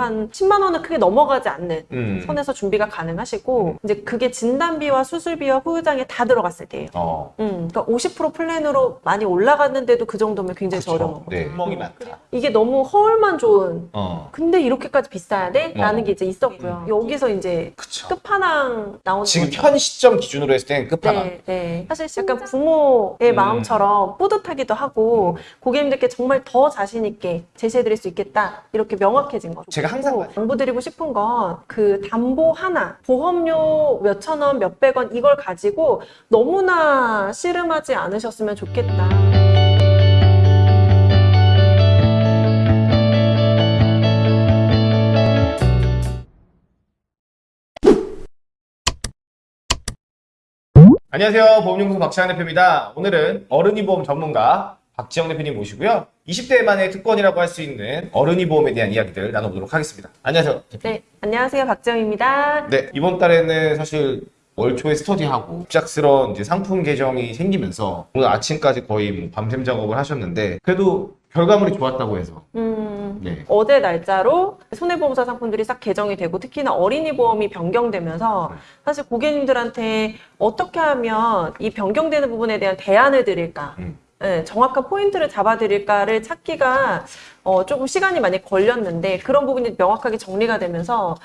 한 10만 원은 크게 넘어가지 않는 음. 선에서 준비가 가능하시고 이제 그게 진단비와 수술비와 후유장에 다 들어갔을 때예요. 어. 음, 그러니까 50% 플랜으로 많이 올라갔는데도 그 정도면 굉장히 그쵸. 저렴하고 네. 구멍이 많다. 이게 너무 허울만 좋은 어. 근데 이렇게까지 비싸야 돼? 라는 어. 게 이제 있었고요. 여기서 이제 그쵸. 끝판왕 나오는 지금 거죠. 현 시점 기준으로 했을 때는 끝판왕. 네, 네. 사실 약간 부모의 음. 마음처럼 뿌듯하기도 하고 고객님들께 정말 더 자신 있게 제시해드릴 수 있겠다 이렇게 명확해진 거죠. 제가 항상 그리고 양보드리고 싶은 건 그 담보 하나, 보험료 몇천 원, 몇백 원 이걸 가지고 너무나 씨름하지 않으셨으면 좋겠다. 안녕하세요. 보험연구소 박지영 대표입니다. 오늘은 어른이 보험 전문가 박지영 대표님 모시고요. 20대만의 특권이라고 할 수 있는 어른이 보험에 대한 이야기들 나눠보도록 하겠습니다. 안녕하세요. 대표님. 네, 안녕하세요. 박정입니다. 네, 이번 달에는 사실 월 초에 스터디하고 갑작스러운 이제 상품 개정이 생기면서 오늘 아침까지 거의 뭐 밤샘 작업을 하셨는데 그래도 결과물이 좋았다고 해서 음, 네. 어제 날짜로 손해보험사 상품들이 싹 개정이 되고 특히나 어린이 보험이 변경되면서 사실 고객님들한테 어떻게 하면 이 변경되는 부분에 대한 대안을 드릴까 음. 예, 정확한 포인트를 잡아드릴까를 찾기가 어, 조금 시간이 많이 걸렸는데 그런 부분이 명확하게 정리가 되면서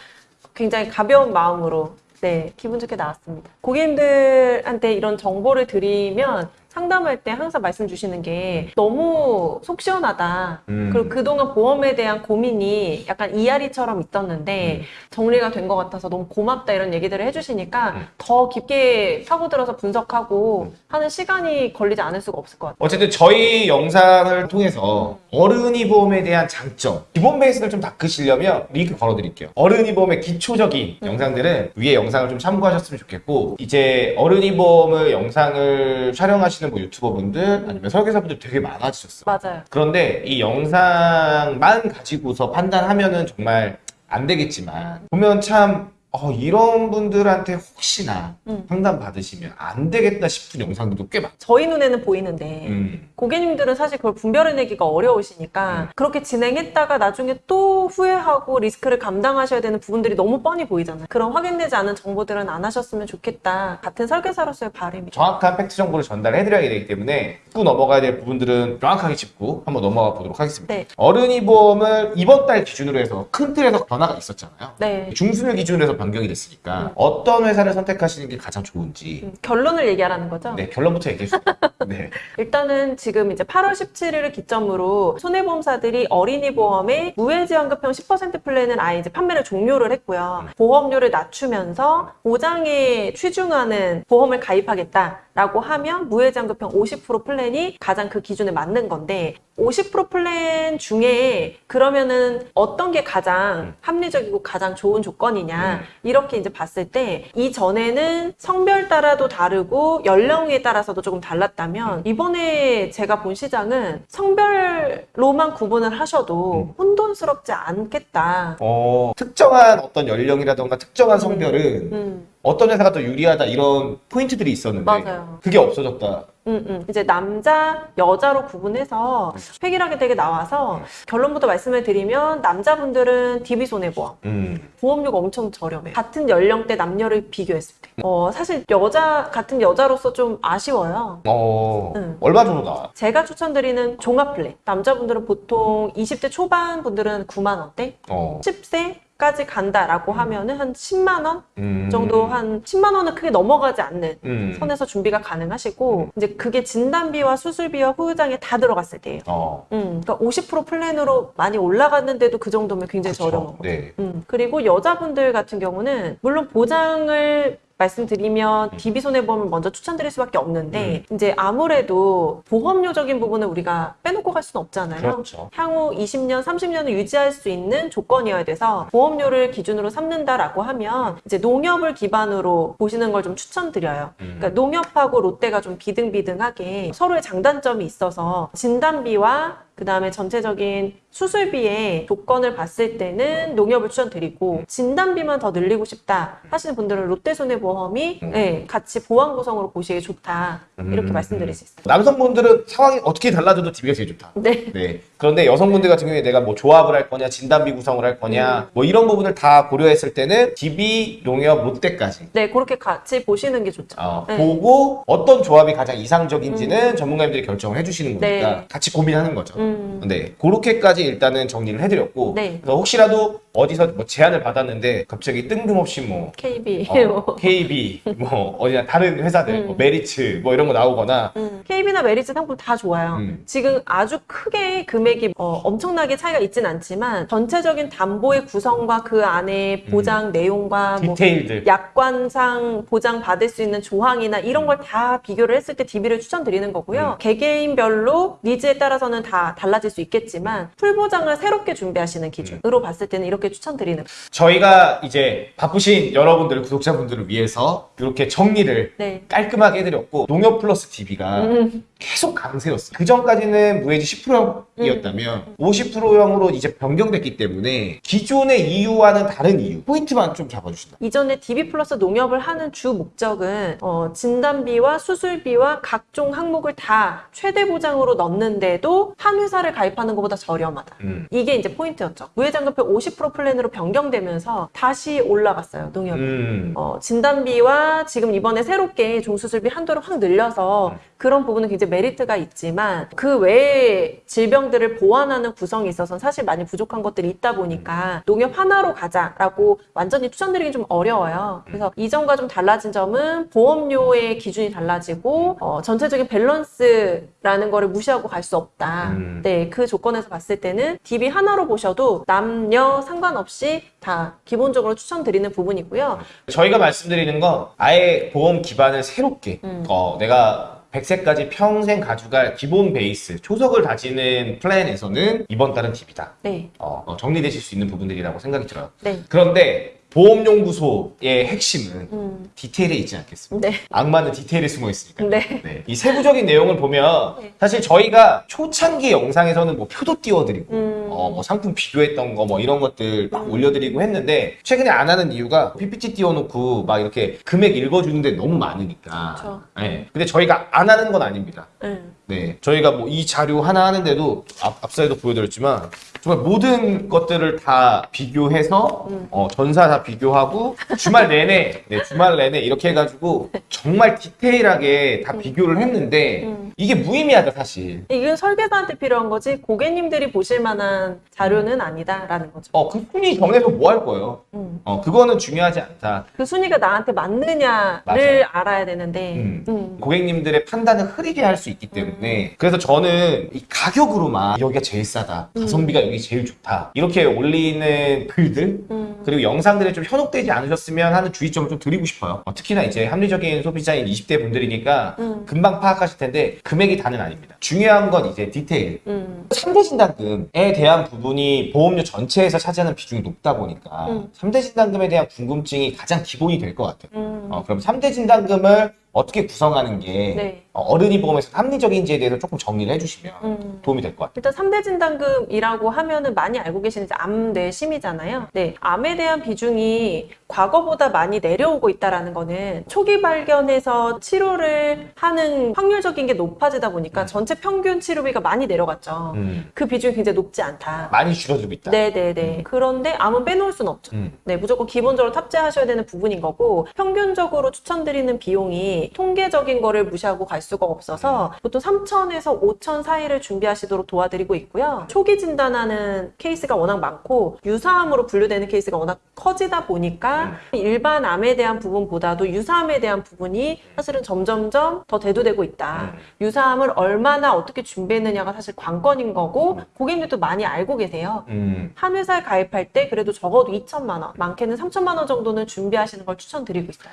굉장히 가벼운 마음으로 네, 기분 좋게 나왔습니다. 고객님들한테 이런 정보를 드리면 상담할 때 항상 말씀 주시는 게 너무 속 시원하다. 음. 그리고 그동안 보험에 대한 고민이 약간 이야리처럼 있었는데 음. 정리가 된 것 같아서 너무 고맙다 이런 얘기들을 해주시니까 음. 더 깊게 파고들어서 분석하고 음. 하는 시간이 걸리지 않을 수가 없을 것 같아요. 어쨌든 저희 영상을 통해서 어른이 보험에 대한 장점, 기본 베이스를 좀 닦으시려면 링크 걸어드릴게요. 어른이 보험의 기초적인 영상들은 위에 영상을 좀 참고하셨으면 좋겠고 이제 어른이 보험을 영상을 촬영하시는 뭐 유튜버분들 아니면 설계사분들 되게 많아지셨어요. 맞아요. 그런데 이 영상만 가지고서 판단하면은 정말 안 되겠지만 보면 참 어, 이런 분들한테 혹시나 음. 상담 받으시면 안 되겠다 싶은 영상들도 꽤 많아요. 저희 눈에는 보이는데 음. 고객님들은 사실 그걸 분별해내기가 어려우시니까 음. 그렇게 진행했다가 나중에 또 후회하고 리스크를 감당하셔야 되는 부분들이 너무 뻔히 보이잖아요. 그런 확인되지 않은 정보들은 안 하셨으면 좋겠다. 같은 설계사로서의 바람이죠. 정확한 팩트 정보를 전달해드려야 되기 때문에 짚고 넘어가야 될 부분들은 명확하게 짚고 한번 넘어가 보도록 하겠습니다. 네. 어른이 보험을 이번 달 기준으로 해서 큰 틀에서 변화가 있었잖아요. 네. 중순을 기준으로 해서 변경이 됐으니까 어떤 회사를 선택하시는 게 가장 좋은지 음, 결론을 얘기하라는 거죠? 네 결론부터 얘기해 주세요. 네. 일단은 지금 이제 8월 17일을 기점으로 손해보험사들이 어린이 보험의 무해지환급형 10% 플랜은 아예 이제 판매를 종료를 했고요. 보험료를 낮추면서 보장에 치중하는 보험을 가입하겠다라고 하면 무해지환급형 50% 플랜이 가장 그 기준에 맞는 건데 50% 플랜 중에 그러면은 어떤 게 가장 합리적이고 가장 좋은 조건이냐 이렇게 이제 봤을 때 이전에는 성별 따라도 다르고 연령에 따라서도 조금 달랐다면 이번에 제가 본 시장은 성별로만 구분을 하셔도 혼돈스럽지 않겠다. 어, 특정한 어떤 연령이라던가 특정한 성별은 음, 어떤 회사가 더 유리하다 이런 포인트들이 있었는데 맞아요. 그게 없어졌다. 음, 음. 이제 남자, 여자로 구분해서 획일하게 되게 나와서 결론부터 말씀을 드리면 남자분들은 DB 손해보험 음. 보험료가 엄청 저렴해요. 같은 연령대 남녀를 비교했을 때. 어, 사실 여자, 같은 여자로서 좀 아쉬워요. 어, 음. 얼마 정도 나와? 제가 추천드리는 종합 플랜. 남자분들은 보통 20대 초반 분들은 9만 원대, 어. 10세 까지 간다라고 하면은 한 10만 원 음. 정도 한 10만 원은 크게 넘어가지 않는 음. 선에서 준비가 가능하시고 이제 그게 진단비와 수술비와 후유장해 다 들어갔을 때예요. 어. 음, 그러니까 50% 플랜으로 많이 올라갔는데도 그 정도면 굉장히. 저렴하고. 네. 음, 그리고 여자분들 같은 경우는 물론 보장을 말씀드리면 음. DB 손해보험을 먼저 추천드릴 수밖에 없는데 이제 아무래도 보험료적인 부분을 우리가 빼놓고 갈 수는 없잖아요. 그렇죠. 향후 20년, 30년을 유지할 수 있는 조건이어야 돼서 보험료를 기준으로 삼는다라고 하면 이제 농협을 기반으로 보시는 걸 좀 추천드려요. 음. 그러니까 농협하고 롯데가 좀 비등비등하게 서로의 장단점이 있어서 진단비와 그 다음에 전체적인 수술비의 조건을 봤을 때는 농협을 추천드리고 진단비만 더 늘리고 싶다 하시는 분들은 롯데손해보험이 음. 네, 같이 보완 구성으로 보시기 좋다 이렇게 음. 말씀드릴 수 있어요. 남성분들은 상황이 어떻게 달라져도 DB가 제일 좋다. 네. 네. 그런데 여성분들 같은 경우에 내가 뭐 조합을 할 거냐, 진단비 구성을 할 음. 거냐, 뭐 이런 부분을 다 고려했을 때는 DB, 농협, 롯데까지 네, 그렇게 같이 보시는 게 좋죠. 어, 네. 보고 어떤 조합이 가장 이상적인지는 전문가님들이 결정을 해주시는 거니까 네. 같이 고민하는 거죠. 음. 네, 그렇게까지 일단은 정리를 해드렸고 네. 그래서 혹시라도 어디서 뭐 제안을 받았는데 갑자기 뜬금없이 뭐 KB. 어, KB 뭐 어디나 다른 회사들 음. 뭐 메리츠 뭐 이런 거 나오거나 음, KB나 메리츠 상품 다 좋아요. 음. 지금 아주 크게 금액이 어, 엄청나게 차이가 있진 않지만 전체적인 담보의 구성과 그 안에 보장 내용과 뭐 디테일들 약관상 보장 받을 수 있는 조항이나 이런 걸 다 비교를 했을 때 DB를 추천드리는 거고요. 개개인별로 needs에 따라서는 다 달라질 수 있겠지만 full 보장을 새롭게 준비하시는 기준으로 봤을 때는 이렇게 추천드리는. 저희가 이제 바쁘신 여러분들 구독자분들을 위해서 이렇게 정리를 네. 깔끔하게 해드렸고 농협 플러스 DB가 음. 계속 강세였어요. 그 전까지는 무해지 10%형이었다면 50%형으로 이제 변경됐기 때문에 기존의 이유와는 다른 이유 포인트만 좀 잡아주신다. 이전에 DB 플러스 농협을 하는 주 목적은 어, 진단비와 수술비와 각종 항목을 다 최대 보장으로 넣는데도 한 회사를 가입하는 것보다 저렴하다. 음. 이게 이제 포인트였죠. 무해지환급형 50% 플랜으로 변경되면서 다시 올라갔어요, 농협이. 음. 어, 진단비와 지금 이번에 새롭게 종수술비 한도를 확 늘려서 그런 부분은 굉장히 메리트가 있지만 그 외에 질병들을 보완하는 구성이 있어서는 사실 많이 부족한 것들이 있다 보니까 농협 하나로 가자라고 완전히 추천드리긴 좀 어려워요. 그래서 이전과 좀 달라진 점은 보험료의 기준이 달라지고 어, 전체적인 밸런스라는 거를 무시하고 갈 수 없다. 음. 네, 그 조건에서 봤을 때는 DB 하나로 보셔도 남녀 상관없이 다 기본적으로 추천드리는 부분이고요. 저희가 말씀드리는 건 아예 보험 기반을 새롭게 음. 어, 내가 100세까지 평생 가져갈 기본 베이스 초석을 다지는 플랜에서는 이번 달은 DB다. 네, 어, 어, 정리되실 수 있는 부분들이라고 생각이 들어요. 네, 그런데 보험연구소의 핵심은 음, 디테일에 있지 않겠습니까? 네, 악마는 디테일에 숨어 있으니까. 네. 네. 이 세부적인 내용을 보면 네. 사실 저희가 초창기 영상에서는 뭐 표도 띄워드리고 음. 어, 뭐 상품 비교했던 거 뭐 이런 것들 막 올려드리고 했는데 최근에 안 하는 이유가 PPT 띄워놓고 막 이렇게 금액 읽어주는데 너무 많으니까. 그쵸. 네. 근데 저희가 안 하는 건 아닙니다. 음. 네, 저희가 뭐 이 자료 하나 하는데도 앞, 앞서에도 보여드렸지만 정말 모든 것들을 다 비교해서 음. 어, 전사 다 비교하고 주말 내내 네, 주말 내내 이렇게 해가지고 정말 디테일하게 다 비교를 했는데 음. 이게 무의미하다 사실. 이건 설계사한테 필요한 거지 고객님들이 보실 만한 자료는 아니다라는 거죠. 어, 그 순위 정해서 뭐 할 거예요? 음. 어, 그거는 중요하지 않다. 그 순위가 나한테 맞느냐를 맞아요. 알아야 되는데. 음. 음. 고객님들의 판단을 흐리게 할 수 있기 때문에 그래서 저는 이 가격으로만 여기가 제일 싸다 가성비가 여기 제일 좋다 이렇게 올리는 글들 음. 그리고 영상들에 좀 현혹되지 않으셨으면 하는 주의점을 좀 드리고 싶어요 어, 특히나 이제 합리적인 소비자인 20대 분들이니까 음. 금방 파악하실 텐데 금액이 다는 아닙니다 중요한 건 이제 디테일 음. 3대 진단금에 대한 부분이 보험료 전체에서 차지하는 비중이 높다 보니까 음. 3대 진단금에 대한 궁금증이 가장 기본이 될 것 같아요 음. 어, 그럼 3대 진단금을 어떻게 구성하는 게 네. 어, 어른이 보험에서 합리적인지에 대해서 조금 정리를 해주시면 음. 도움이 될 것 같아요. 일단 3대 진단금이라고 하면은 많이 알고 계시는 암, 뇌, 심이잖아요. 네. 암에 대한 비중이 과거보다 많이 내려오고 있다라는 거는 초기 발견해서 치료를 하는 확률적인 게 높아지다 보니까 전체 평균 치료비가 많이 내려갔죠. 음, 그 비중이 굉장히 높지 않다. 많이 줄어들고 있다. 네네네. 그런데 암은 빼놓을 수는 없죠. 음, 네, 무조건 기본적으로 탑재하셔야 되는 부분인 거고 평균적으로 추천드리는 비용이 통계적인 거를 무시하고 갈 수가 없어서 보통 3천에서 5천 사이를 준비하시도록 도와드리고 있고요. 초기 진단하는 케이스가 워낙 많고 유사암으로 분류되는 케이스가 워낙 커지다 보니까 일반 암에 대한 부분보다도 유사암에 대한 부분이 사실은 점점점 더 대두되고 있다. 유사암을 얼마나 어떻게 준비했느냐가 사실 관건인 거고 고객님들도 많이 알고 계세요. 음. 한 회사에 가입할 때 그래도 적어도 2천만 원, 많게는 3천만 원 정도는 준비하시는 걸 추천드리고 있어요.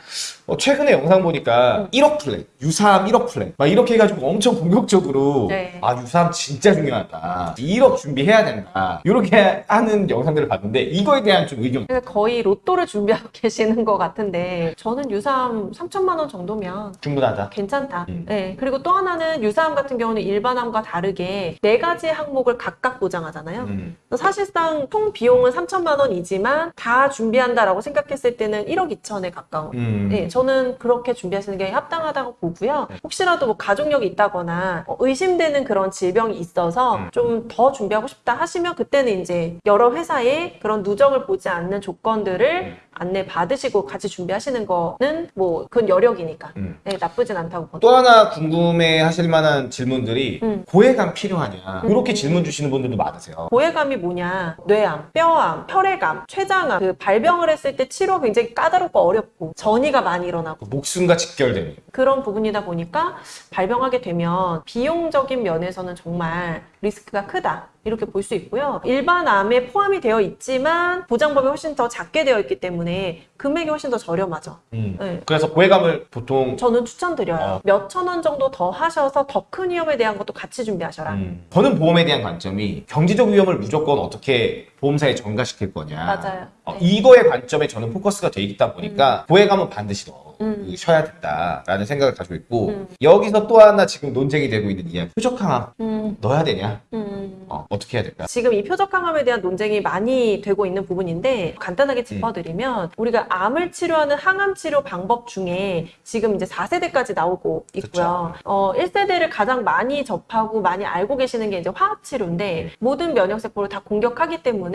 어, 최근에 영상 보니까 1억 플랜, 유사암 1억 플랜 막 이렇게 해가지고 엄청 공격적으로 네. 아 유사암 진짜 중요하다. 1억 준비해야 된다. 이렇게 하는 영상들을 봤는데 이거에 대한 좀 의견. 거의 로또를 준비하고 계시는 것 같은데 저는 유사암 3천만 원 정도면 충분하다. 괜찮다. 음. 네. 그리고 또 하나는 유사암 같은 경우는 일반암과 다르게 네 가지 항목을 각각 보장하잖아요. 음. 사실상 총 비용은 3천만 원이지만 다 준비한다라고 생각했을 때는 1억 2천에 가까운. 음. 네, 저는 그렇게 준비하시는 게 합당하다고 보고요. 네. 혹시라도 뭐 가족력이 있다거나 어, 의심되는 그런 질병이 있어서 음. 좀더 준비하고 싶다 하시면 그때는 이제 여러 회사의 그런 누적을 보지 않는 조건들을 음. 안내 받으시고 같이 준비하시는 거는 뭐 그건 여력이니까 음. 네, 나쁘진 않다고 보니다 또 하나 궁금해 하실 만한 질문들이 음. 고해감 필요하냐 음. 이렇게 질문 주시는 분들도 많으세요. 고해감이 뭐냐? 뇌암, 뼈암, 혈액암, 췌장암 그 발병을 했을 때 치료 굉장히 까다롭고 어렵고 전이가 많이 일어나고 목숨과 직결되는 그런 부분이다 보니까 발병하게 되면 비용적인 면에서는 정말 리스크가 크다. 이렇게 볼 수 있고요. 일반 암에 포함이 되어 있지만 보장법이 훨씬 더 작게 되어 있기 때문에 금액이 훨씬 더 저렴하죠. 음. 네. 그래서 고해감을 보통 저는 추천드려요. 어. 몇천 원 정도 더 하셔서 더 큰 위험에 대한 것도 같이 준비하셔라. 음. 저는 보험에 대한 관점이 경제적 위험을 무조건 어떻게 보험사에 전가시킬 거냐 맞아요. 어, 네. 이거의 관점에 저는 포커스가 돼 있다 보니까 고해감은 반드시 넣어 음. 된다라는 생각을 가지고 있고 음. 여기서 또 하나 지금 논쟁이 되고 있는 이야기 표적항암 음, 넣어야 되냐 음. 어, 어떻게 해야 될까 지금 이 표적항암에 대한 논쟁이 많이 되고 있는 부분인데 간단하게 짚어드리면 우리가 암을 치료하는 항암 치료 방법 중에 지금 이제 4세대까지 나오고 있고요. 어, 1세대를 가장 많이 접하고 많이 알고 계시는 게 이제 화학 치료인데 모든 면역 세포를 다 공격하기 때문에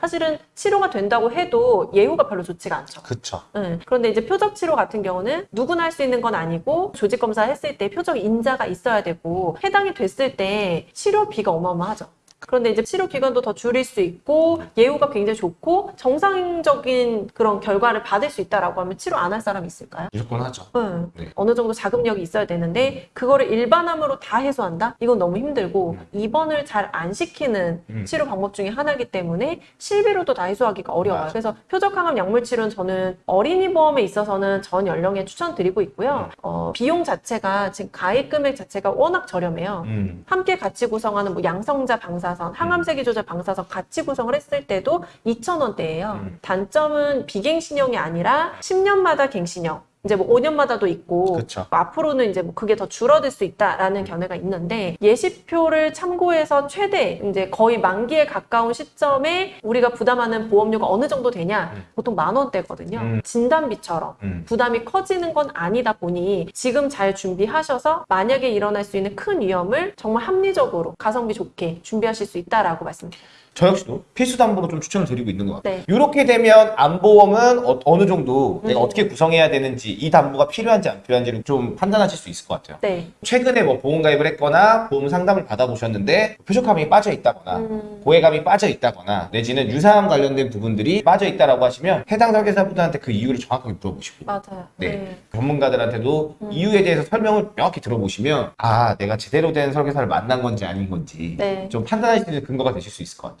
사실은 치료가 된다고 해도 예후가 별로 좋지가 않죠. 그쵸 네. 그런데 이제 표적 치료 같은 경우는 누구나 할 수 있는 건 아니고 조직 검사 했을 때 표적 인자가 있어야 되고 해당이 됐을 때 치료비가 어마어마하죠. 그런데 이제 치료 기간도 더 줄일 수 있고 예후가 굉장히 좋고 정상적인 그런 결과를 받을 수 있다라고 하면 치료 안 할 사람이 있을까요? 무조건 하죠 네. 네. 어느 정도 자금력이 있어야 되는데 그거를 일반암으로 다 해소한다? 이건 너무 힘들고 입원을 잘 안 시키는 음. 치료 방법 중에 하나이기 때문에 실비로도 다 해소하기가 어려워요. 맞아. 그래서 표적항암 약물 치료는 저는 어린이 보험에 있어서는 전 연령에 추천드리고 있고요. 음. 어, 비용 자체가 지금 가입 금액 자체가 워낙 저렴해요. 음. 함께 같이 구성하는 뭐 양성자 방사 선, 항암세기 조절 방사선 같이 구성을 했을 때도 2,000원대예요. 음. 단점은 비갱신형이 아니라 10년마다 갱신형. 이제 뭐 5년마다도 있고 그쵸. 앞으로는 이제 뭐 그게 더 줄어들 수 있다라는 견해가 있는데 예시표를 참고해서 최대 이제 거의 만기에 가까운 시점에 우리가 부담하는 보험료가 어느 정도 되냐 음. 보통 만 원대거든요. 음. 진단비처럼 음. 부담이 커지는 건 아니다 보니 지금 잘 준비하셔서 만약에 일어날 수 있는 큰 위험을 정말 합리적으로 가성비 좋게 준비하실 수 있다라고 말씀드려요. 저 역시도 필수 담보로 좀 추천을 드리고 있는 것 같아요. 네. 이렇게 되면 안보험은 어, 느 정도 내가 음. 어떻게 구성해야 되는지 이 담보가 필요한지 안 필요한지를 좀 판단하실 수 있을 것 같아요. 네. 최근에 뭐 보험 가입을 했거나 보험 상담을 받아보셨는데 표적감이 빠져 있다거나 음. 고해감이 빠져 있다거나 내지는 유사암 관련된 부분들이 빠져 있다라고 하시면 해당 설계사분들한테 그 이유를 정확하게 물어보시고 맞아요. 네. 전문가들한테도 음. 이유에 대해서 설명을 명확히 들어보시면 아 내가 제대로 된 설계사를 만난 건지 아닌 건지 네. 좀 판단하실 수 있는 근거가 되실 수 있을 것 같아요.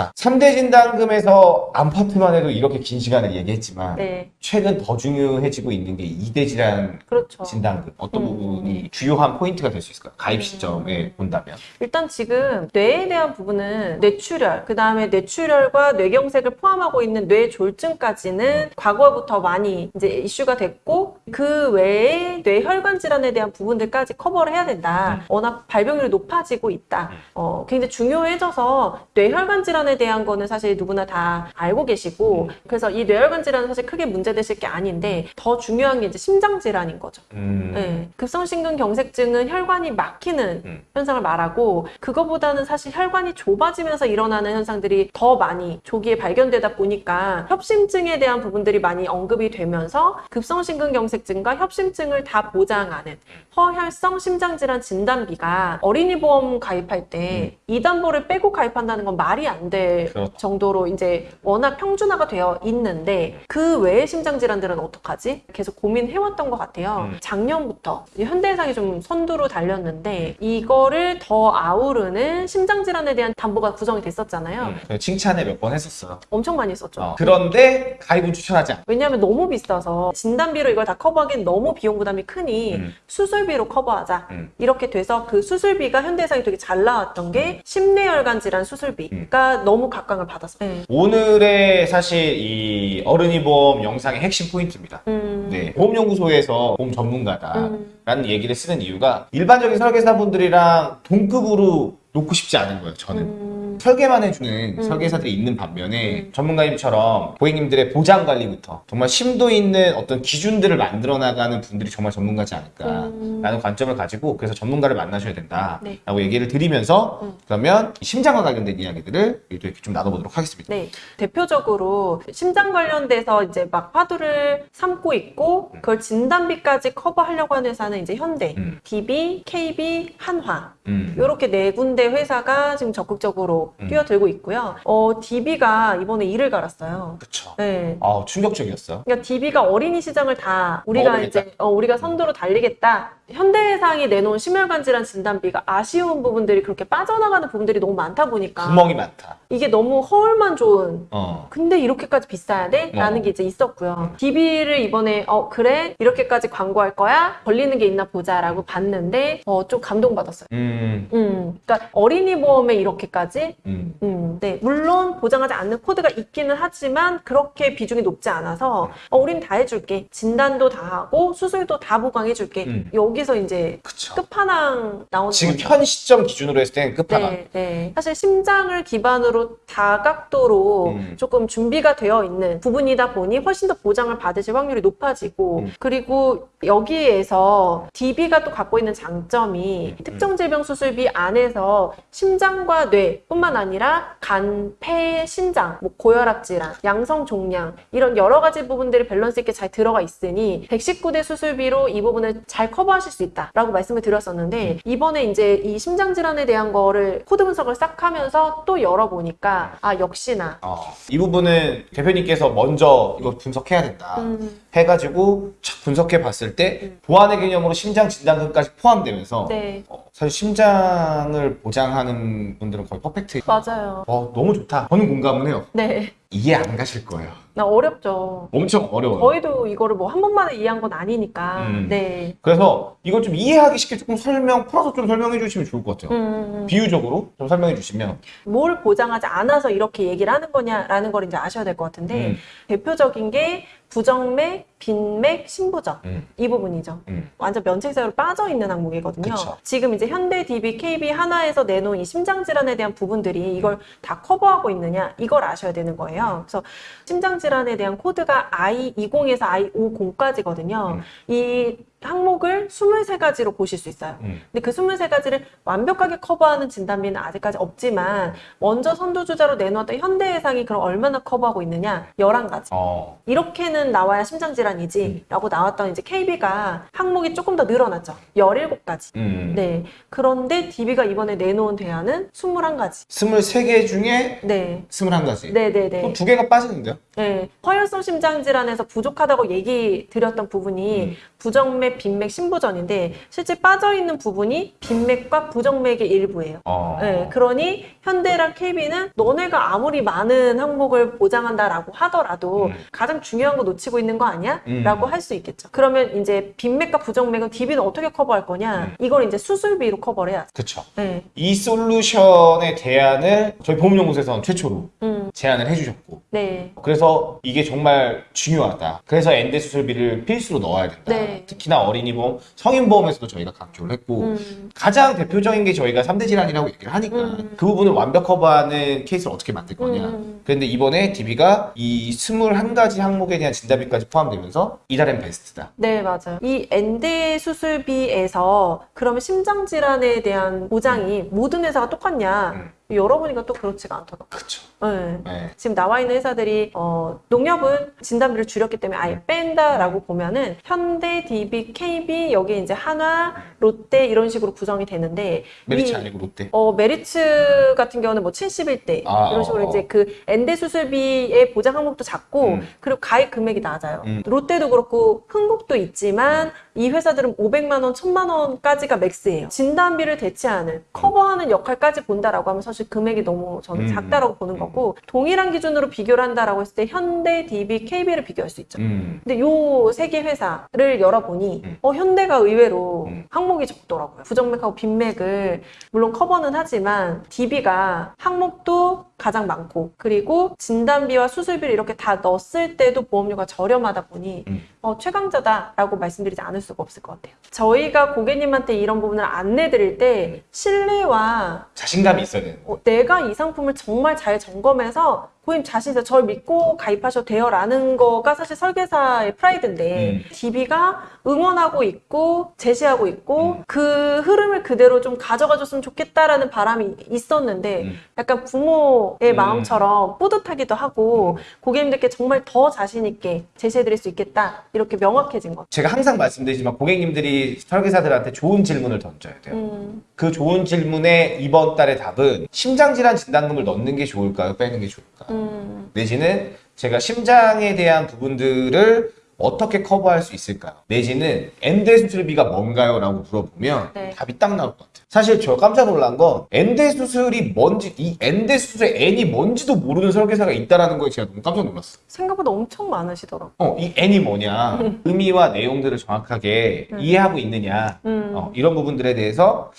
자, 3대 진단금에서 암파트만 해도 이렇게 긴 시간을 얘기했지만 네. 최근 더 중요해지고 있는 게 2대 질환 그렇죠. 진단금 어떤 음. 부분이 주요한 포인트가 될 수 있을까요? 가입 시점에 음. 본다면 일단 지금 뇌에 대한 부분은 뇌출혈, 그 다음에 뇌출혈과 뇌경색을 포함하고 있는 뇌졸중까지는 과거부터 많이 이제 이슈가 됐고 그 외에 뇌혈관 질환에 대한 부분들까지 커버를 해야 된다. 워낙 발병률이 높아지고 있다. 어, 굉장히 중요해져서 뇌혈관 질환에 대한 거는 사실 누구나 다 알고 계시고 그래서 이 뇌혈관 질환은 사실 크게 문제되실 게 아닌데 더 중요한 게 이제 심장 질환인 거죠. 음. 네. 급성심근경색증은 혈관이 막히는 음. 현상을 말하고 그거보다는 사실 혈관이 좁아지면서 일어나는 현상들이 더 많이 조기에 발견되다 보니까 협심증에 대한 부분들이 많이 언급이 되면서 급성심근경색 증과 협심증을 다 보장하는 허혈성 심장질환 진단비가 어린이 보험 가입할 때이 담보를 빼고 가입한다는 건 말이 안될 음. 그렇죠. 정도로 이제 워낙 평준화가 되어 있는데 그 외의 심장 질환들은 어떡하지? 계속 고민해왔던 것 같아요. 음. 작년부터 현대해상이 좀 선두로 달렸는데 이거를 더 아우르는 심장 질환에 대한 담보가 구성이 됐었잖아요. 음. 칭찬을 몇 번 했었어요. 엄청 많이 썼죠. 어. 그런데 가입은 추천하지 않아. 왜냐하면 너무 비싸서 진단비로 이걸 다 커버 커버하기엔 너무 비용 부담이 크니 음. 수술비로 커버하자. 음. 이렇게 돼서 그 수술비가 현대해상이 되게 잘 나왔던 게 심뇌혈관 질환 수술비가 너무 각광을 받았어요. 네. 오늘의 사실 이 어른이 보험 영상의 핵심 포인트입니다. 음. 네, 보험연구소에서 보험 전문가다라는 음. 얘기를 쓰는 이유가 일반적인 설계사분들이랑 동급으로 놓고 싶지 않은 거예요. 저는. 음. 설계만 해주는 음. 설계사들이 있는 반면에 음. 전문가님처럼 고객님들의 보장 관리부터 정말 심도 있는 어떤 기준들을 만들어 나가는 분들이 정말 전문가지 않을까라는 음. 관점을 가지고 그래서 전문가를 만나셔야 된다라고 네. 얘기를 드리면서 음. 그러면 심장과 관련된 이야기들을 또 이렇게 좀 나눠보도록 하겠습니다. 네. 대표적으로 심장 관련돼서 이제 막 화두를 삼고 있고 그걸 진단비까지 커버하려고 하는 회사는 이제 현대, 음. DB, KB, 한화 음. 이렇게 네 군데 회사가 지금 적극적으로 음. 뛰어들고 있고요. 어, DB가 이번에 이를 갈았어요. 그쵸. 네. 아 충격적이었어. 그러니까 DB가 어린이 시장을 다 우리가 먹어보겠다. 이제 어, 우리가 선두로 달리겠다. 현대해상이 내놓은 심혈관 질환 진단비가 아쉬운 부분들이 그렇게 빠져나가는 부분들이 너무 많다 보니까 구멍이 많다. 이게 너무 허울만 좋은 어. 근데 이렇게까지 비싸야 돼? 라는 어. 게 이제 있었고요. DB를 이번에 어 그래 이렇게까지 광고할 거야? 걸리는 게 있나 보자 라고 봤는데 어 좀 감동받았어요. 음. 음, 그러니까 어린이 보험에 이렇게까지 음. 음, 네. 물론 보장하지 않는 코드가 있기는 하지만 그렇게 비중이 높지 않아서 어, 우린 다 해줄게. 진단도 다 하고 수술도 다 보강해줄게. 음. 여기서 이제 그쵸. 끝판왕 나오는 지금 거죠. 현 시점 기준으로 했을 때는 끝판왕. 네, 네. 사실 심장을 기반으로 다각도로 음. 조금 준비가 되어 있는 부분이다 보니 훨씬 더 보장을 받으실 확률이 높아지고 음. 그리고 여기에서 DB가 또 갖고 있는 장점이 음. 특정 질병 수술비 안에서 심장과 뇌뿐만 아니라 간, 폐, 신장, 뭐 고혈압 질환, 양성 종양 이런 여러 가지 부분들이 밸런스 있게 잘 들어가 있으니 119대 수술비로 이 부분을 잘 커버하실 수 있다라고 말씀을 드렸었는데 이번에 이제 이 심장 질환에 대한 거를 코드 분석을 싹 하면서 또 열어보니까 아 역시나 어. 이 부분은 대표님께서 먼저 이거 분석해야 된다. 음, 해가지고 착 분석해 봤을 때 음. 보안의 개념으로 심장 진단금까지 포함되면서 네 어, 사실 심장을 보장하는 분들은 거의 퍼펙트. 맞아요 어, 너무 좋다. 저는 공감은 해요. 네 이해 안 가실 거예요. 나 어렵죠 엄청 어려워요. 저희도 이거를 뭐 한 번만에 이해한 건 아니니까 음. 네 그래서 이걸 좀 이해하기 쉽게 조금 설명, 풀어서 좀 설명해 주시면 좋을 것 같아요. 음, 비유적으로 좀 설명해 주시면. 뭘 보장하지 않아서 이렇게 얘기를 하는 거냐라는 걸 이제 아셔야 될 것 같은데 음. 대표적인 게 부정맥, 빈맥, 신부전 음. 이 부분이죠. 음. 완전 면책사유로 빠져 있는 항목이거든요. 그쵸. 지금 이제 현대 DB, KB 하나에서 내놓은 이 심장 질환에 대한 부분들이 이걸 다 커버하고 있느냐 이걸 아셔야 되는 거예요. 그래서 심장 질환에 대한 코드가 I20에서 I50까지거든요. 음. 이 항목을 23가지로 보실 수 있어요. 음. 근데 그 23가지를 완벽하게 커버하는 진단비는 아직까지 없지만 먼저 선두주자로 내놓았던 현대해상이 그럼 얼마나 커버하고 있느냐? 11가지. 어. 이렇게는 나와야 심장질환 이지 라고 나왔던 이제 KB가 항목이 조금 더 늘어났죠. 17가지. 음. 네. 그런데 DB가 이번에 내놓은 대안은 21가지. 23개 중에 네. 21가지. 네 네네. 또두 개가 빠지는데요? 네. 허혈성 심장 질환에서 부족하다고 얘기 드렸던 부분이 음. 부정맥, 빈맥, 신부전인데 실제 빠져있는 부분이 빈맥과 부정맥의 일부예요. 어. 네, 그러니 현대랑 KB는 너네가 아무리 많은 항목을 보장한다라고 하더라도 음. 가장 중요한 거 놓치고 있는 거 아니야? 음. 라고 할 수 있겠죠. 그러면 이제 빈맥과 부정맥은 DB는 어떻게 커버할 거냐? 음. 이걸 이제 수술비로 커버를 해야죠. 그쵸. 네. 이 솔루션의 대안을 저희 보험연구소에서는 최초로 음, 제안을 해주셨고 네. 그래서 이게 정말 중요하다. 그래서 엔데 수술비를 필수로 넣어야 된다. 네. 특히나 어린이 보험, 성인 보험에서도 저희가 강조를 했고 음, 가장 대표적인 게 저희가 3대 질환이라고 얘기를 하니까 음. 그 부분을 완벽 커버하는 케이스를 어떻게 만들 거냐. 음. 그런데 이번에 DB가 이 21가지 항목에 대한 진단비까지 포함되면서 이달엔 베스트다. 네, 맞아요. 이 엔데 수술비에서 그러면 심장 질환에 대한 보장이 모든 회사가 똑같냐? 음. 열어보니까 또 그렇지가 않더라고요. 그쵸. 네. 네. 지금 나와 있는 회사들이 어, 농협은 진단비를 줄였기 때문에 아예 뺀다라고 보면은 현대, DB, KB 여기 이제 한화, 롯데 이런 식으로 구성이 되는데 메리츠 이- 아니고 롯데. 어, 메리츠 같은 경우는 뭐 71대 아, 이런 식으로 어, 어. 이제 그 N대 수술비의 보장 항목도 작고 음. 그리고 가입 금액이 낮아요. 음. 롯데도 그렇고 흥국도 있지만 이 회사들은 500만 원, 1000만 원까지가 max예요. 진단비를 대체하는 커버하는 역할까지 본다라고 하면 사실 사실 금액이 너무 저는 음. 작다라고 보는 거고 동일한 기준으로 비교를 한다라고 했을 때 현대, DB, KB를 비교할 수 있죠. 음. 근데 요 세 개 회사를 열어보니 음. 어 현대가 의외로 음. 항목이 적더라고요. 부정맥하고 빈맥을 물론 커버는 하지만 DB가 항목도 가장 많고 그리고 진단비와 수술비를 이렇게 다 넣었을 때도 보험료가 저렴하다 보니 음. 어, 최강자다라고 말씀드리지 않을 수가 없을 것 같아요. 저희가 고객님한테 이런 부분을 안내드릴 때 신뢰와 자신감이 있어야 되는 거. 어, 내가 이 상품을 정말 잘 점검해서 고객님 자신이 저를 믿고 가입하셔도 돼요 라는 거가 사실 설계사의 프라이드인데 음. DB가 응원하고 있고 제시하고 있고 음. 그 흐름을 그대로 좀 가져가 줬으면 좋겠다라는 바람이 있었는데 음. 약간 부모의 음. 마음처럼 뿌듯하기도 하고 고객님들께 정말 더 자신 있게 제시해 드릴 수 있겠다 이렇게 명확해진 것. 제가 항상 말씀드리지만 고객님들이 설계사들한테 좋은 질문을 던져야 돼요. 음, 그 좋은 질문에 이번 달의 답은 심장질환 진단금을 넣는 게 좋을까요? 빼는 게 좋을까? 음, 내지는 제가 심장에 대한 부분들을 어떻게 커버할 수 있을까요? 내지는 엔대 수술비가 뭔가요? 라고 물어보면 네. 답이 딱 나올 것 같아요. 사실 저 깜짝 놀란 건 엔대 수술이 뭔지 이 엔대 수술의 N이 뭔지도 모르는 설계사가 있다라는 거에 제가 너무 깜짝 놀랐어요. 생각보다 엄청 많으시더라고요. 어, 이 N이 뭐냐, 의미와 내용들을 정확하게 음. 이해하고 있느냐, 음, 어, 이런 부분들에 대해서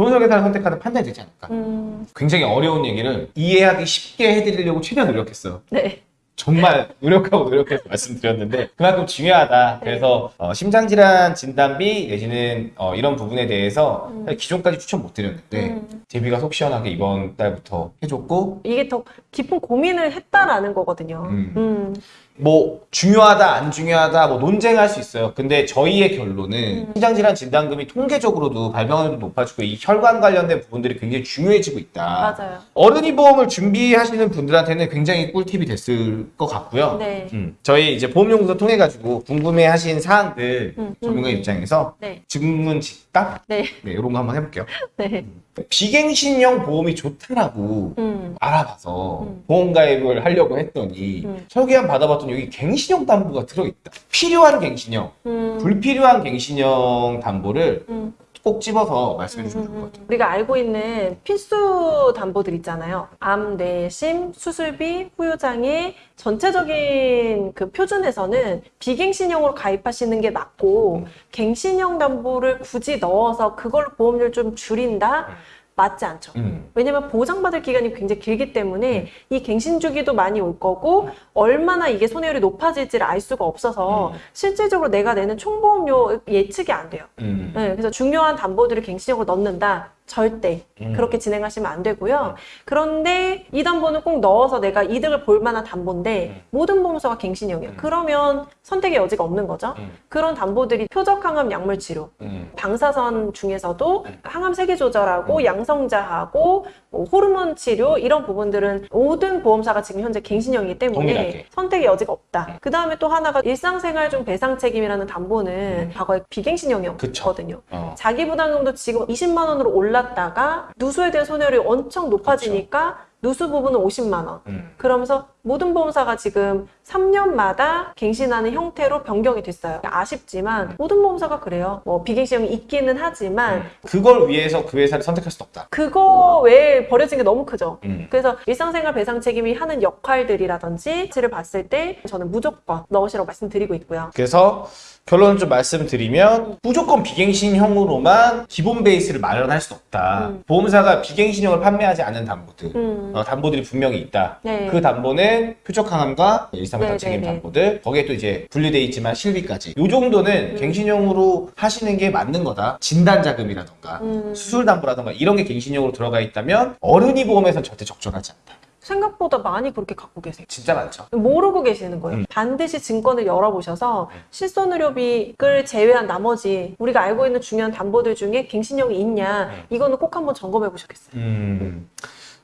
좋은 설계사를 선택하는 판단이 되지 않을까. 음, 굉장히 어려운 얘기를 이해하기 쉽게 해드리려고 최대한 노력했어요. 네. 정말 노력하고 노력해서 말씀드렸는데 그만큼 중요하다. 그래서 어, 심장질환 진단비 내지는 어, 이런 부분에 대해서 음. 기존까지 추천 못 드렸는데 음. 데뷔가 속 시원하게 이번 달부터 해줬고 이게 더 깊은 고민을 했다라는 거거든요. 음. 음. 뭐 중요하다 안 중요하다 뭐 논쟁할 수 있어요. 근데 저희의 결론은 음. 심장질환 진단금이 통계적으로도 발병률도 높아지고 이 혈관 관련된 부분들이 굉장히 중요해지고 있다. 맞아요. 어른이 보험을 준비하시는 분들한테는 굉장히 꿀팁이 됐을 것 같고요. 네. 음, 저희 이제 보험연구소 통해 가지고 궁금해하신 사항들 음, 전문가 음. 입장에서 네. 질문 직답 네. 네, 이런 거 한번 해볼게요. 네. 비갱신형 보험이 좋다라고 음. 알아봐서 음. 보험 가입을 하려고 했더니 음. 설계안 받아봤더니 여기 갱신형 담보가 들어있다. 필요한 갱신형, 음. 불필요한 갱신형 담보를 음. 꼭 집어서 말씀해 주시면 좋을 것 같아요. 우리가 알고 있는 필수 담보들 있잖아요. 암, 뇌, 심, 수술비, 후유장애 전체적인 그 표준에서는 비갱신형으로 가입하시는 게 맞고 갱신형 담보를 굳이 넣어서 그걸로 보험료를 좀 줄인다? 맞지 않죠. 음. 왜냐면 보장받을 기간이 굉장히 길기 때문에 이 갱신 주기도 많이 올 거고 얼마나 이게 손해율이 높아질지를 알 수가 없어서 음. 실질적으로 내가 내는 총보험료 예측이 안 돼요. 음. 네, 그래서 중요한 담보들을 갱신형으로 넣는다. 절대 음. 그렇게 진행하시면 안 되고요. 그런데 이 담보는 꼭 넣어서 내가 이득을 볼 만한 담보인데 음. 모든 보험사가 갱신형이에요. 음. 그러면 선택의 여지가 없는 거죠. 음. 그런 담보들이 표적 항암 약물 치료, 음. 방사선 중에서도 음. 항암 세계 조절하고 음. 양성자하고 뭐 호르몬 치료 이런 부분들은 모든 보험사가 지금 현재 갱신형이기 때문에 동일하게. 선택의 여지가 없다. 음. 그 다음에 또 하나가 일상생활 중 배상 책임이라는 담보는 과거에 비갱신형이었거든요. 어. 자기 부담금도 지금 20만 원으로 올랐다가 누수에 대한 손해율이 엄청 높아지니까 누수 부분은 50만 원. 음. 그러면서 모든 보험사가 지금 3년마다 갱신하는 형태로 변경이 됐어요. 아쉽지만 모든 보험사가 그래요. 뭐 비갱신형이 있기는 하지만 그걸 위해서 그 회사를 선택할 수 없다. 그거 외에 버려진 게 너무 크죠. 음. 그래서 일상생활 배상 책임이 하는 역할들이라든지 를 봤을 때 저는 무조건 넣으시라고 말씀드리고 있고요. 그래서 결론을 좀 말씀드리면 무조건 비갱신형으로만 기본 베이스를 마련할 수 없다. 음. 보험사가 비갱신형을 판매하지 않는 담보들, 음. 어, 담보들이 분명히 있다. 네. 그 담보는 표적 항암과 일상배상 네, 책임 네, 네. 담보들 거기에 또 이제 분리돼 있지만 실비까지 이 정도는 음. 갱신형으로 하시는 게 맞는 거다. 진단 자금이라던가 음. 수술 담보라던가 이런 게 갱신형으로 들어가 있다면 어른이 보험에선 절대 적절하지 않다. 생각보다 많이 그렇게 갖고 계세요. 진짜 많죠. 모르고 계시는 거예요. 음. 반드시 증권을 열어보셔서 실손의료비를 제외한 나머지 우리가 알고 있는 중요한 담보들 중에 갱신형이 있냐 음. 이거는 꼭 한번 점검해 보셨겠어요. 음.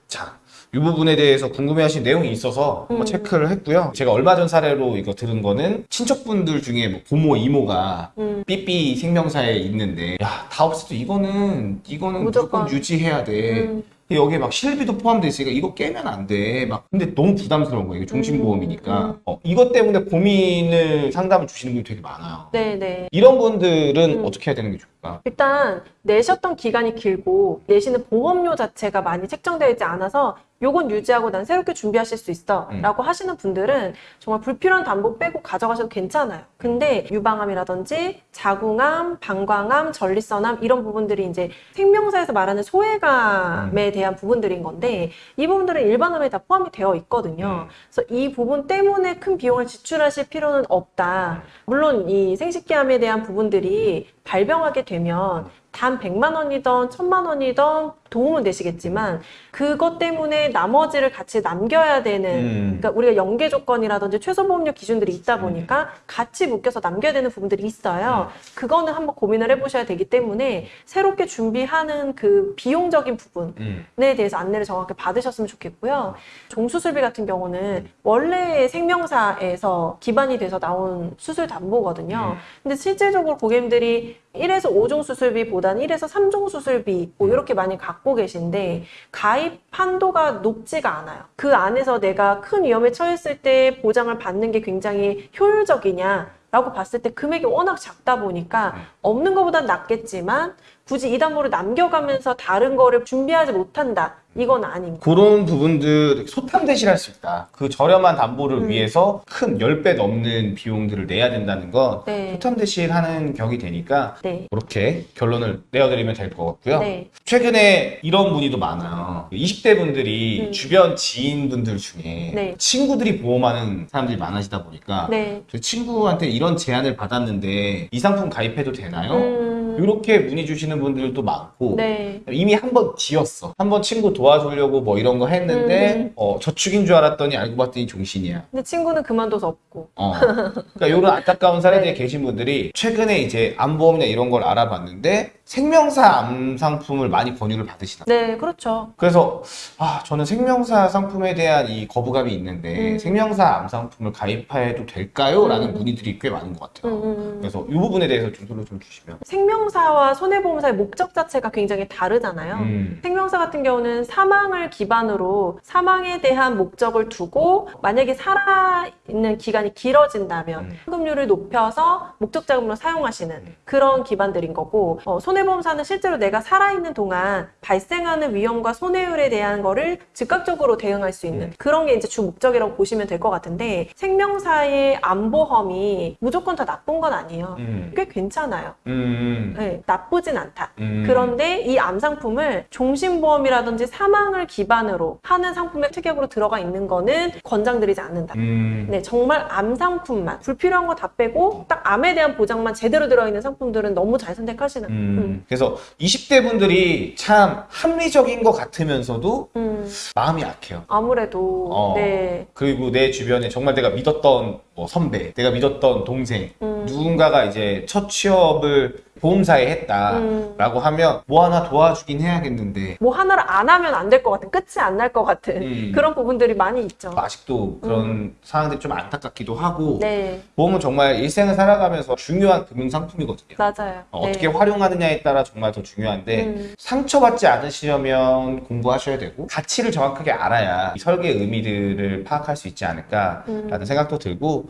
자, 이 부분에 대해서 궁금해하신 내용이 있어서 한번 음. 체크를 했고요. 제가 얼마 전 사례로 이거 들은 거는 친척분들 중에 뭐 부모, 이모가 음. 삐삐 생명사에 있는데 야, 다 없어도 이거는 이거는 무조건, 무조건. 유지해야 돼. 음, 여기에 막 실비도 포함돼 있으니까 이거 깨면 안 돼. 막 근데 너무 부담스러운 거예요. 이게 종신보험이니까. 음, 음. 어, 이것 때문에 고민을 상담을 주시는 분이 되게 많아요. 네네. 이런 분들은 음. 어떻게 해야 되는 게 좋을까? 일단 내셨던 기간이 길고 내시는 보험료 자체가 많이 책정되어 있지 않아서 요건 유지하고 난 새롭게 준비하실 수 있어 음. 라고 하시는 분들은 정말 불필요한 담보 빼고 가져가셔도 괜찮아요. 근데 유방암이라든지 자궁암, 방광암, 전립선암 이런 부분들이 이제 생명사에서 말하는 소외감에 대한 부분들인 건데 이 부분들은 일반암에 다 포함이 되어 있거든요. 음. 그래서 이 부분 때문에 큰 비용을 지출하실 필요는 없다. 물론 이 생식기암에 대한 부분들이 발병하게 되면 단 100만 원이던 1000만 원이던 도움은 되시겠지만 그것 때문에 나머지를 같이 남겨야 되는 음. 그러니까 우리가 연계 조건이라든지 최소 보험료 기준들이 있다 보니까 같이 묶여서 남겨야 되는 부분들이 있어요. 그거는 한번 고민을 해보셔야 되기 때문에 새롭게 준비하는 그 비용적인 부분 음. 에 대해서 안내를 정확히 받으셨으면 좋겠고요. 종수술비 같은 경우는 원래 생명사에서 기반이 돼서 나온 수술 담보거든요. 음. 근데 실질적으로 고객님들이 1에서 5종 수술비보다는 1에서 3종 수술비 뭐 이렇게 많이 갖고 계신데 가입 한도가 높지가 않아요. 그 안에서 내가 큰 위험에 처했을 때 보장을 받는 게 굉장히 효율적이냐 라고 봤을 때 금액이 워낙 작다 보니까 없는 것보단 낫겠지만 굳이 이 담보를 남겨가면서 다른 거를 준비하지 못한다. 이건 아닙니다. 그런 부분들 소탐 대신 할 수 있다. 그 저렴한 담보를 음. 위해서 큰 10배 넘는 비용들을 내야 된다는 건 네. 소탐 대신 하는 격이 되니까 네. 그렇게 결론을 내어드리면 될 것 같고요. 네. 최근에 이런 문의도 많아요. 20대 분들이 음. 주변 지인분들 중에 네. 친구들이 보험하는 사람들이 많아지다 보니까 네. 저 친구한테 이런 제안을 받았는데 이 상품 가입해도 되나요? 음, 이렇게 문의 주시는 분들도 많고 네. 이미 한번 지었어. 한 번 친구 도와주려고 뭐 이런 거 했는데 음. 어, 저축인 줄 알았더니 알고 봤더니 종신이야. 근데 친구는 그만둬서 없고. 어. 그러니까 이런 안타까운 사례들이 네. 계신 분들이 최근에 이제 암보험이나 이런 걸 알아봤는데 생명사 암 상품을 많이 권유를 받으시나. 네, 그렇죠. 그래서 아 저는 생명사 상품에 대한 이 거부감이 있는데 음. 생명사 암 상품을 가입해도 될까요? 라는 음. 문의들이 꽤 많은 것 같아요. 음, 음. 그래서 이 부분에 대해서 좀 소개 좀 주시면. 생명사와 손해보험사의 목적 자체가 굉장히 다르잖아요. 음. 생명사 같은 경우는 사망을 기반으로 사망에 대한 목적을 두고 만약에 살아있는 기간이 길어진다면 음. 현금률을 높여서 목적 자금으로 사용하시는 그런 기반들인 거고 어, 손 해보험사는 실제로 내가 살아있는 동안 발생하는 위험과 손해율에 대한 거를 즉각적으로 대응할 수 있는 그런 게 이제 주 목적이라고 보시면 될 것 같은데 생명사의 암보험이 무조건 다 나쁜 건 아니에요. 음. 꽤 괜찮아요. 음. 네, 나쁘진 않다. 음. 그런데 이 암 상품을 종신보험이라든지 사망을 기반으로 하는 상품의 특약으로 들어가 있는 거는 권장드리지 않는다. 음. 네, 정말 암 상품만 불필요한 거 다 빼고 딱 암에 대한 보장만 제대로 들어있는 상품들은 너무 잘 선택하시는. 음, 그래서 20대 분들이 참 합리적인 것 같으면서도 음, 마음이 약해요. 아무래도 어. 네. 그리고 내 주변에 정말 내가 믿었던 뭐 선배, 내가 믿었던 동생, 음. 누군가가 이제 첫 취업을 보험사에 했다라고 하면 뭐 하나 도와주긴 해야겠는데 뭐 하나를 안 하면 안 될 것 같은 끝이 안 날 것 같은 음. 그런 부분들이 많이 있죠. 아직도 그런 상황들이 좀 안타깝기도 하고 음. 네, 보험은 정말 일생을 살아가면서 중요한 금융 상품이거든요. 맞아요. 어, 네. 어떻게 활용하느냐에 따라 정말 더 중요한데 음. 상처받지 않으시려면 공부하셔야 되고 가치를 정확하게 알아야 이 설계의 의미들을 파악할 수 있지 않을까라는 음. 생각도 들고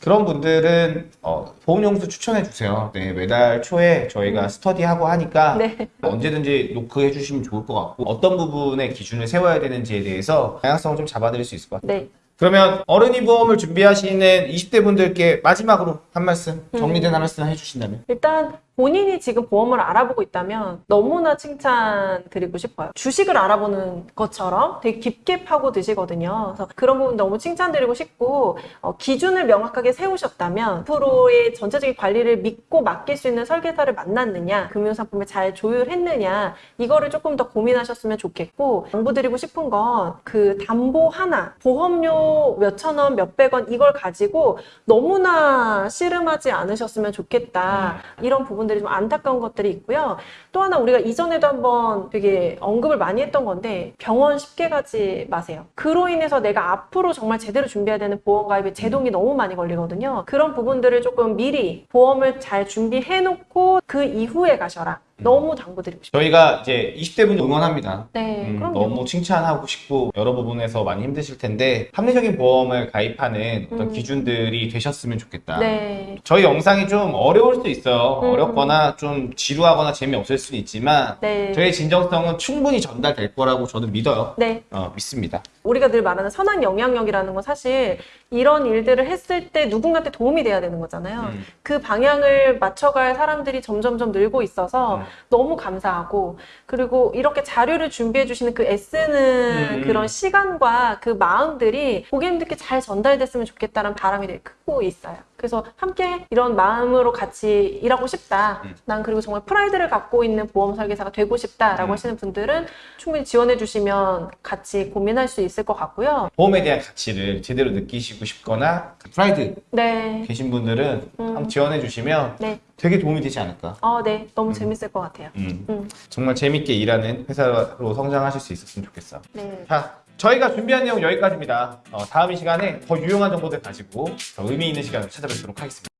그런 분들은 어, 보험용수 추천해 주세요. 네, 매달 초에 저희가 스터디하고 하니까 음. 네. 언제든지 노크해 주시면 좋을 것 같고 어떤 부분에 기준을 세워야 되는지에 대해서 다양성을 좀 잡아드릴 수 있을 것 같아요. 네. 그러면 어른이 보험을 준비하시는 20대 분들께 마지막으로 한 말씀 정리된 한 말씀 해주신다면 일단 본인이 지금 보험을 알아보고 있다면 너무나 칭찬 드리고 싶어요. 주식을 알아보는 것처럼 되게 깊게 파고 드시거든요. 그래서 그런 부분 너무 칭찬 드리고 싶고 어, 기준을 명확하게 세우셨다면 앞으로의 전체적인 관리를 믿고 맡길 수 있는 설계사를 만났느냐, 금융상품을 잘 조율했느냐 이거를 조금 더 고민하셨으면 좋겠고 당부드리고 싶은 건 그 담보 하나, 보험료 몇천 원, 몇백 원 이걸 가지고 너무나 씨름하지 않으셨으면 좋겠다. 이런 부분 들이 좀 안타까운 것들이 있고요. 또 하나 우리가 이전에도 한번 되게 언급을 많이 했던 건데 병원 쉽게 가지 마세요. 그로 인해서 내가 앞으로 정말 제대로 준비해야 되는 보험 가입에 제동이 너무 많이 걸리거든요. 그런 부분들을 조금 미리 보험을 잘 준비해 놓고 그 이후에 가셔라. 너무 당부드리고 싶어요. 저희가 이제 20대 분 응원합니다. 네, 음, 그럼요. 너무 칭찬하고 싶고 여러 부분에서 많이 힘드실 텐데 합리적인 보험을 가입하는 어떤 음. 기준들이 되셨으면 좋겠다. 네, 저희 영상이 좀 어려울 수 있어요. 음. 어렵거나 좀 지루하거나 재미없을 수는 있지만 네, 저의 진정성은 충분히 전달될 거라고 저는 믿어요. 네. 어, 믿습니다. 우리가 늘 말하는 선한 영향력이라는 건 사실 이런 일들을 했을 때 누군가한테 도움이 돼야 되는 거잖아요. 음. 그 방향을 맞춰갈 사람들이 점점점 늘고 있어서 음. 너무 감사하고 그리고 이렇게 자료를 준비해 주시는 그 애쓰는 음. 그런 시간과 그 마음들이 고객님들께 잘 전달됐으면 좋겠다는 바람이 되게 크고 있어요. 그래서 함께 이런 마음으로 같이 일하고 싶다. 음. 난 그리고 정말 프라이드를 갖고 있는 보험 설계사가 되고 싶다라고 음. 하시는 분들은 충분히 지원해 주시면 같이 고민할 수 있을 것 같고요. 보험에 대한 가치를 제대로 느끼시고 싶거나 그 프라이드 네. 계신 분들은 음. 한번 지원해 주시면 네. 되게 도움이 되지 않을까. 어, 네. 너무 재밌을 것 같아요. 음. 음. 정말 재밌게 일하는 회사로 성장하실 수 있었으면 좋겠어. 네. 자, 저희가 준비한 내용 여기까지입니다. 어, 다음 이 시간에 더 유용한 정보들 가지고 더 의미 있는 시간을 찾아뵙도록 하겠습니다.